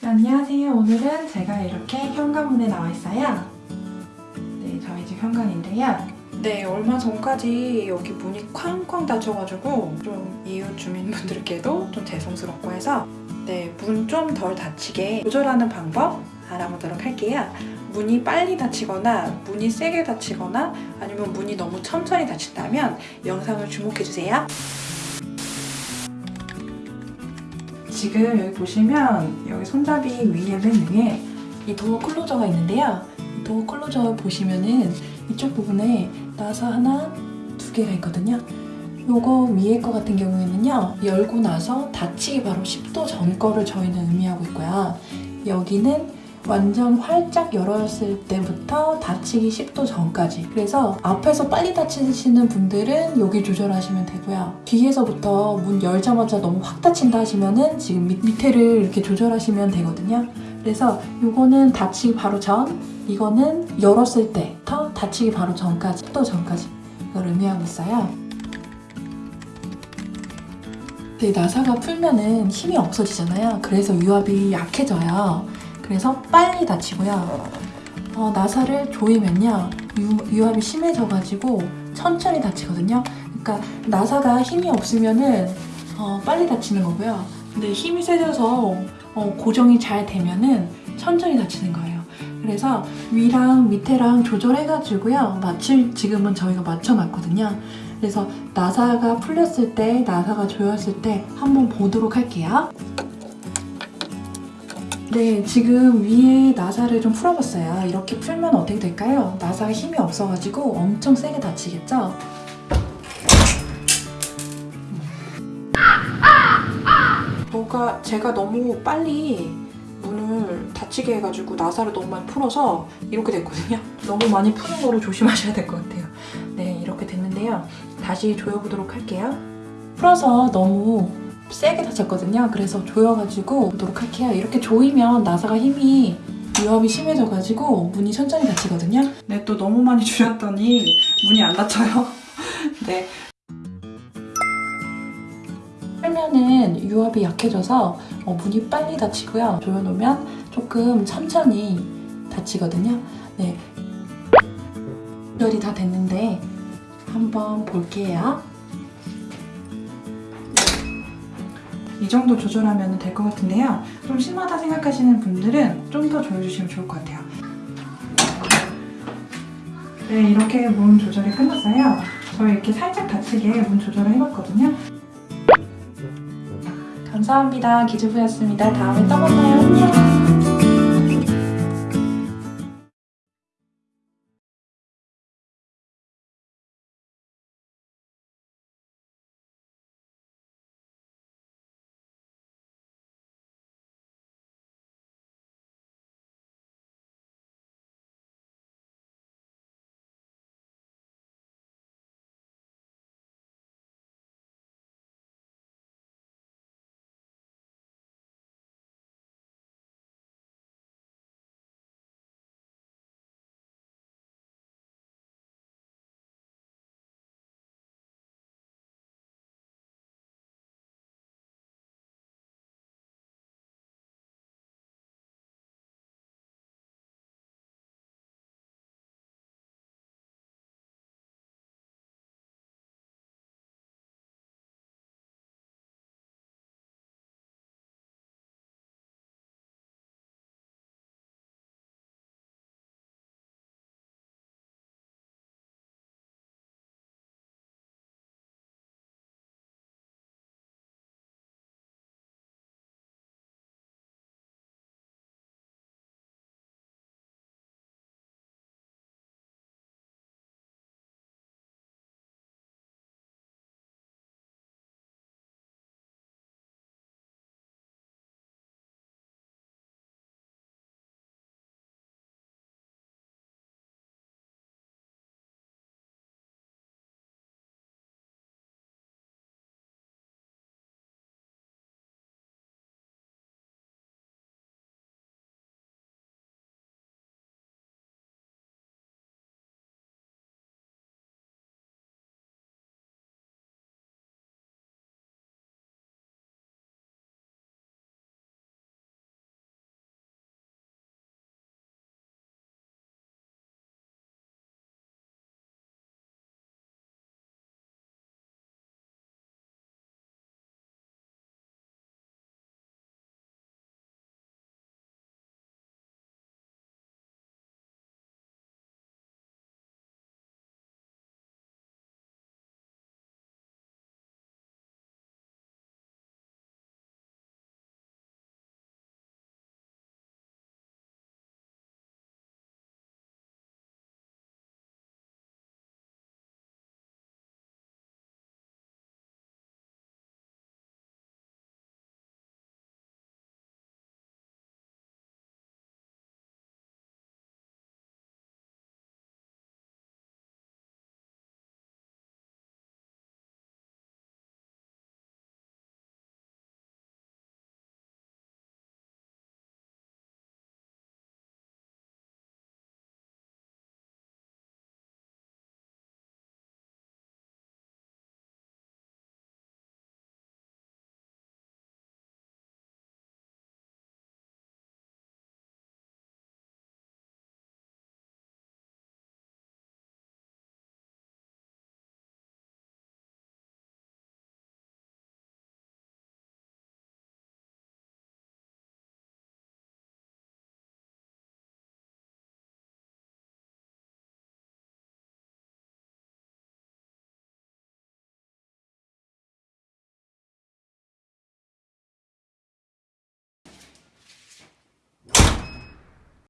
네, 안녕하세요. 오늘은 제가 이렇게 현관문에 나와 있어요. 네, 저희 집 현관인데요. 네, 얼마 전까지 여기 문이 쾅쾅 닫혀가지고 좀 이웃 주민분들께도 좀 죄송스럽고 해서 네, 문 좀 덜 닫히게 조절하는 방법 알아보도록 할게요. 문이 빨리 닫히거나 문이 세게 닫히거나 아니면 문이 너무 천천히 닫힌다면 영상을 주목해주세요. 지금 여기 보시면 여기 손잡이 위에 맨 위에 이 도어 클로저가 있는데요. 이 도어 클로저 보시면은 이쪽 부분에 나사 하나, 두 개가 있거든요. 요거 위에 거 같은 경우에는요. 열고 나서 닫히기 바로 10도 전 거를 저희는 의미하고 있고요. 여기는 완전 활짝 열었을 때부터 닫히기 10도 전까지. 그래서 앞에서 빨리 닫히시는 분들은 여기 조절하시면 되고요. 뒤에서부터 문 열자마자 너무 확 닫힌다 하시면은 지금 밑, 밑에를 이렇게 조절하시면 되거든요. 그래서 이거는 닫히기 바로 전 이거는 열었을 때부터 닫히기 바로 전까지 10도 전까지 이걸 의미하고 있어요. 네, 나사가 풀면은 힘이 없어지잖아요. 그래서 유압이 약해져요 그래서 빨리 닫히고요. 어, 나사를 조이면요. 유, 합이 심해져가지고 천천히 닫히거든요. 그러니까 나사가 힘이 없으면은 어, 빨리 닫히는 거고요. 근데 힘이 세져서 어, 고정이 잘 되면은 천천히 닫히는 거예요. 그래서 위랑 밑에랑 조절해가지고요. 맞출 지금은 저희가 맞춰놨거든요. 그래서 나사가 풀렸을 때, 나사가 조였을 때 한번 보도록 할게요. 네, 지금 위에 나사를 좀 풀어봤어요. 이렇게 풀면 어떻게 될까요? 나사가 힘이 없어가지고 엄청 세게 다치겠죠? 뭐가 제가 너무 빨리 문을 닫히게 해가지고 나사를 너무 많이 풀어서 이렇게 됐거든요. 너무 많이 푸는 거를 조심하셔야 될 것 같아요. 네, 이렇게 됐는데요. 다시 조여보도록 할게요. 풀어서 너무 세게 다쳤거든요. 그래서 조여가지고 보도록 할게요. 이렇게 조이면 나사가 힘이 유압이 심해져가지고 문이 천천히 닫히거든요. 네, 또 너무 많이 조였더니 문이 안 닫혀요. 네. 풀면은 유압이 약해져서 어, 문이 빨리 닫히고요. 조여놓으면 조금 천천히 닫히거든요. 네. 조절이 다 됐는데 한번 볼게요. 이 정도 조절하면 될 것 같은데요. 좀 심하다 생각하시는 분들은 좀 더 조여주시면 좋을 것 같아요. 네, 이렇게 문 조절이 끝났어요. 저희 이렇게 살짝 닫히게 문 조절을 해봤거든요. 감사합니다. 기주부였습니다. 다음에 또 만나요. 안녕.